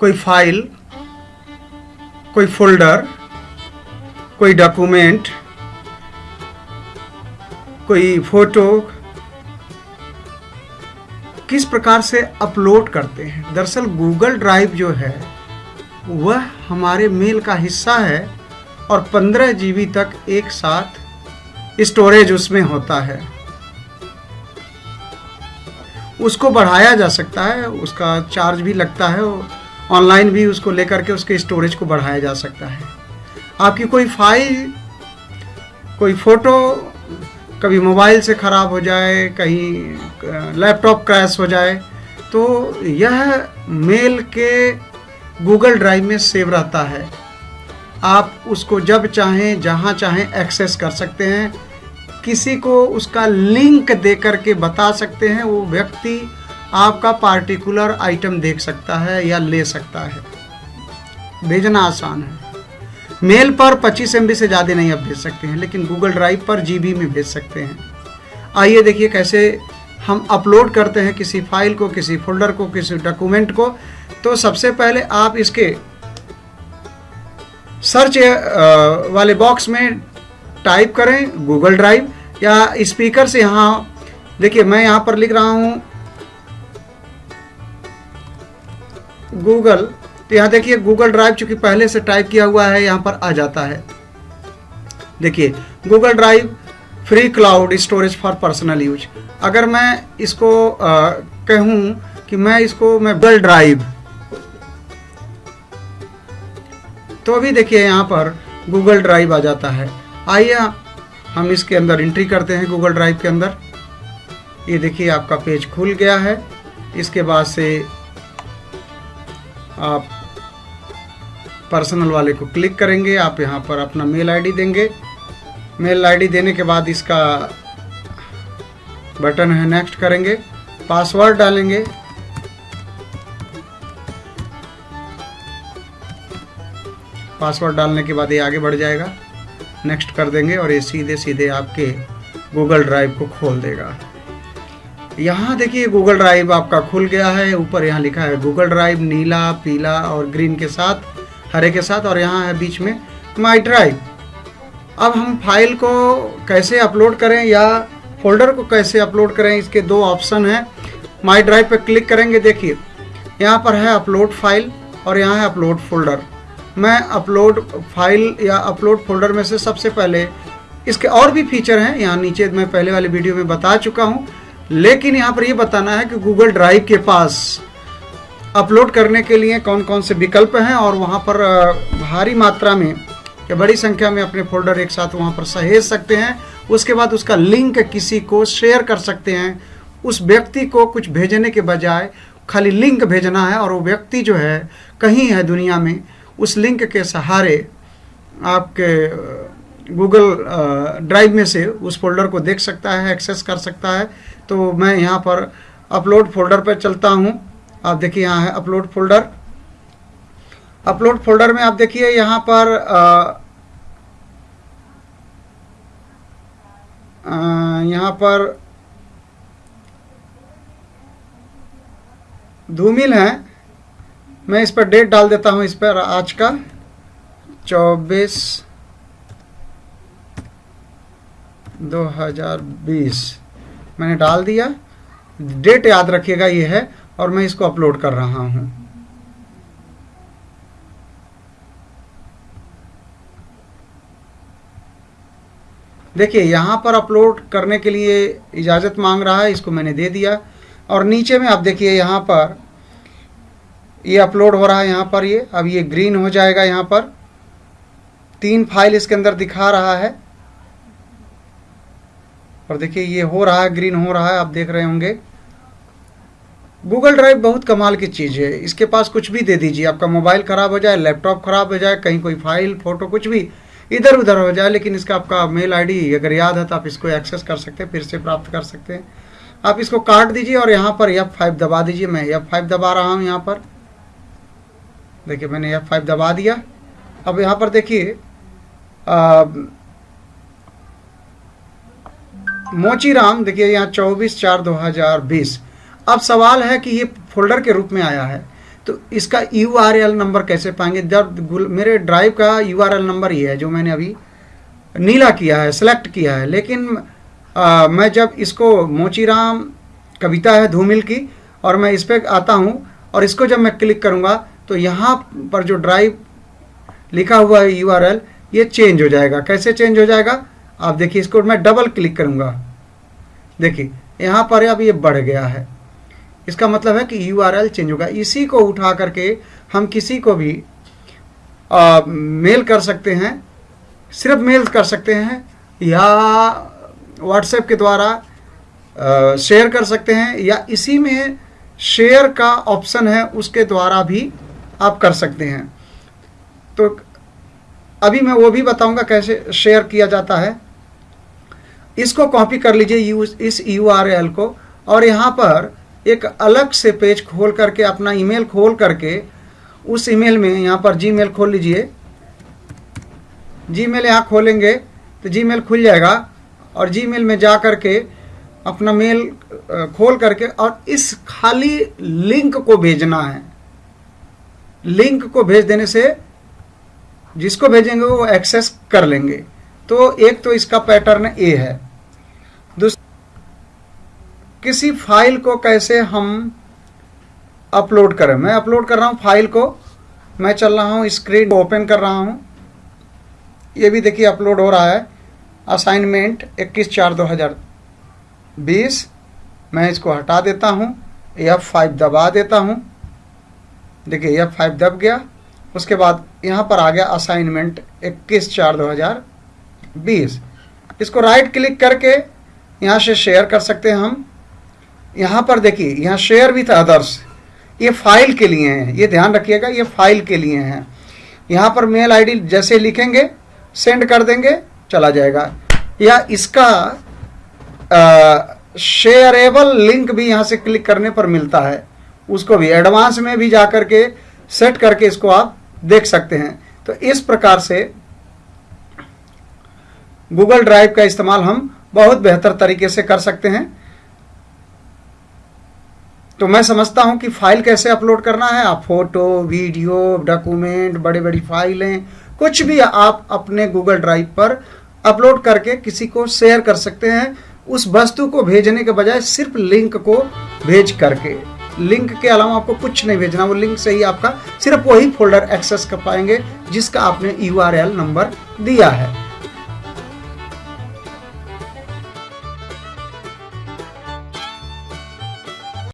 कोई फ़ाइल, कोई फोल्डर, कोई डॉक्यूमेंट, कोई फ़ोटो, किस प्रकार से अपलोड करते हैं? दरअसल गूगल ड्राइव जो है, वह हमारे मेल का हिस्सा है और 15 जीबी तक एक साथ स्टोरेज उसमें होता है। उसको बढ़ाया जा सकता है, उसका चार्ज भी लगता है ऑनलाइन भी उसको लेकर के उसके स्टोरेज को बढ़ाया जा सकता है। आपकी कोई फ़ाइल, कोई फ़ोटो कभी मोबाइल से ख़राब हो जाए, कहीं लैपटॉप क्रैश हो जाए तो यह मेल के गूगल ड्राइव में सेव रहता है। आप उसको जब चाहें, जहाँ चाहें एक्सेस कर सकते हैं। किसी को उसका लिंक दे करके बता सकते हैं, वो व्यक्ति आपका पार्टिकुलर आइटम देख सकता है या ले सकता है। भेजना आसान है। मेल पर 25 एमबी से ज़्यादा नहीं आप भेज सकते हैं, लेकिन गूगल ड्राइव पर जीबी में भेज सकते हैं। आइए देखिए कैसे हम अपलोड करते हैं किसी फ़ाइल को, किसी फोल्डर को, किसी डॉक्यूमेंट को। तो सबसे पहले आप इसके सर्च वाले बॉक्स में टाइप करें गूगल ड्राइव या स्पीकर से यहाँ, देखिए मैं यहाँ पर लिख रहा हूँ गूगल तो यहाँ देखिए गूगल ड्राइव चूँकि पहले से टाइप किया हुआ है, यहाँ पर आ जाता है। देखिए Google drive free cloud storage for personal use अगर मैं इसको कहूँ कि मैं इसको, मैं गूगल ड्राइव तो अभी देखिए यहाँ पर गूगल ड्राइव आ जाता है। आइए हम इसके अंदर एंट्री करते हैं गूगल ड्राइव के अंदर। ये देखिए आपका पेज खुल गया है। इसके बाद से आप पर्सनल वाले को क्लिक करेंगे, आप यहाँ पर अपना मेल आईडी देंगे। मेल आईडी देने के बाद इसका बटन है नेक्स्ट करेंगे। पासवर्ड डालेंगे। पासवर्ड डालने के बाद ये आगे बढ़ जाएगा। नेक्स्ट कर देंगे और ये सीधे सीधे आपके गूगल ड्राइव को खोल देगा। यहाँ देखिए गूगल ड्राइव आपका खुल गया है। ऊपर यहाँ लिखा है गूगल ड्राइव नीला, पीला और ग्रीन के साथ, हरे के साथ और यहाँ है बीच में माई ड्राइव अब हम फ़ाइल को कैसे अपलोड करें या फोल्डर को कैसे अपलोड करें, इसके दो ऑप्शन हैं। माई ड्राइव पर क्लिक करेंगे, देखिए। यहाँ पर है अपलोड फ़ाइल और यहाँ है अपलोड फोल्डर मैं अपलोड फ़ाइल या अपलोड फोल्डर में से सबसे पहले, इसके और भी फीचर हैं। यहाँ नीचे मैं पहले वाले वीडियो में बता चुका हूँ। लेकिन यहाँ पर ये बताना है कि गूगल ड्राइव के पास अपलोड करने के लिए कौन कौन से विकल्प हैं और वहाँ पर भारी मात्रा में या बड़ी संख्या में अपने फोल्डर एक साथ वहाँ पर सहेज सकते हैं। उसके बाद उसका लिंक किसी को शेयर कर सकते हैं। उस व्यक्ति को कुछ भेजने के बजाय खाली लिंक भेजना है और वो व्यक्ति जो है, कहीं है दुनिया में, उस लिंक के सहारे आपके गूगल ड्राइव में से उस फोल्डर को देख सकता है एक्सेस कर सकता है। तो मैं यहाँ पर अपलोड फोल्डर पर चलता हूँ। आप देखिए यहाँ है अपलोड फोल्डर अपलोड फोल्डर में आप देखिए यहाँ पर यहाँ पर धूमिल है। मैं इस पर डेट डाल देता हूँ इस पर आज का। चौबीस दो हज़ार बीस। मैंने डाल दिया। डेट याद रखिएगा, ये है, और मैं इसको अपलोड कर रहा हूँ। देखिए, यहाँ पर अपलोड करने के लिए इजाज़त मांग रहा है, इसको मैंने दे दिया। और नीचे में आप देखिए, यहाँ पर ये अपलोड हो रहा है, यहाँ पर ये, अब ये ग्रीन हो जाएगा यहाँ पर। तीन फ़ाइल इसके अंदर दिखा रहा है। और देखिए, ये हो रहा है ग्रीन हो रहा है, आप देख रहे होंगे। गूगल ड्राइव बहुत कमाल की चीज़ है। इसके पास कुछ भी दे दीजिए। आपका मोबाइल ख़राब हो जाए लैपटॉप ख़राब हो जाए, कहीं कोई फ़ाइल फ़ोटो कुछ भी इधर उधर हो जाए, लेकिन इसका आपका मेल आईडी अगर याद है तो आप इसको एक्सेस कर सकते हैं, फिर से प्राप्त कर सकते हैं। आप इसको काट दीजिए और यहाँ पर एफ़ फाइव दबा दीजिए। मैं एफ़ फाइव दबा रहा हूँ यहाँ पर। देखिए, मैंने एफ़ फाइव दबा दिया। अब यहाँ पर देखिए मोची राम देखिए यहाँ चौबीस चार दो हज़ार बीस। अब सवाल है कि ये फोल्डर के रूप में आया है तो इसका यू आर एल नंबर कैसे पाएँगे? जब मेरे ड्राइव का यू आर एल नंबर ही है जो मैंने अभी नीला किया है सेलेक्ट किया है। लेकिन आ, मैं जब इसको मोचीराम कविता है धूमिल की और मैं इस पर आता हूँ और इसको जब मैं क्लिक करूँगा तो यहाँ पर जो ड्राइव लिखा हुआ है यूआरएल ये चेंज हो जाएगा। कैसे चेंज हो जाएगा? आप देखिए इसको मैं डबल क्लिक करूँगा। देखिए यहाँ पर अब ये बढ़ गया है। इसका मतलब है कि यूआरएल चेंज होगा। इसी को उठा करके हम किसी को भी आ, मेल कर सकते हैं। सिर्फ़ मेल कर सकते हैं या व्हाट्सएप के द्वारा शेयर कर सकते हैं या इसी में शेयर का ऑप्शन है उसके द्वारा भी आप कर सकते हैं। तो अभी मैं वो भी बताऊँगा कैसे शेयर किया जाता है। इसको कॉपी कर लीजिए यू इस यूआरएल को, और यहाँ पर एक अलग से पेज खोल करके, अपना ईमेल खोल करके, उस ईमेल में यहाँ पर जीमेल खोल लीजिए। जीमेल यहाँ खोलेंगे तो जीमेल खुल जाएगा, और जीमेल में जा करके अपना मेल खोल करके, और इस खाली लिंक को भेजना है। लिंक को भेज देने से जिसको भेजेंगे वो एक्सेस कर लेंगे। तो एक तो इसका पैटर्न ए है। किसी फ़ाइल को कैसे हम अपलोड करें? मैं अपलोड कर रहा हूँ फ़ाइल को। मैं चल रहा हूँ, स्क्रीन ओपन कर रहा हूँ। ये भी देखिए, अपलोड हो रहा है। असाइनमेंट इक्कीस चार दो हज़ार बीस। मैं इसको हटा देता हूँ। एफ़ फाइव दबा देता हूँ। देखिए एफ़ फाइव दब गया। उसके बाद यहाँ पर आ गया असाइनमेंट इक्कीस चार दो हज़ार बीस। इसको राइट क्लिक करके यहाँ से शेयर कर सकते हैं हम। यहाँ पर देखिए, यहाँ शेयर विथ अदर्स ये फ़ाइल के लिए हैं, ये ध्यान रखिएगा, ये फ़ाइल के लिए हैं। यहाँ पर मेल आईडी जैसे लिखेंगे सेंड कर देंगे, चला जाएगा। या इसका शेयरेबल लिंक भी यहाँ से क्लिक करने पर मिलता है। उसको भी एडवांस में भी जाकर के सेट करके इसको आप देख सकते हैं। तो इस प्रकार से गूगल ड्राइव का इस्तेमाल हम बहुत बेहतर तरीके से कर सकते हैं। तो मैं समझता हूँ कि फ़ाइल कैसे अपलोड करना है। आप फ़ोटो, वीडियो, डॉक्यूमेंट बड़ी बड़ी फाइलें, कुछ भी आप अपने गूगल ड्राइव पर अपलोड करके किसी को शेयर कर सकते हैं। उस वस्तु को भेजने के बजाय सिर्फ़ लिंक को भेज करके। लिंक के अलावा आपको कुछ नहीं भेजना, वो लिंक से ही आपका सिर्फ़ वही फोल्डर एक्सेस कर पाएँगे, जिसका आपने यूआरएल नंबर दिया है।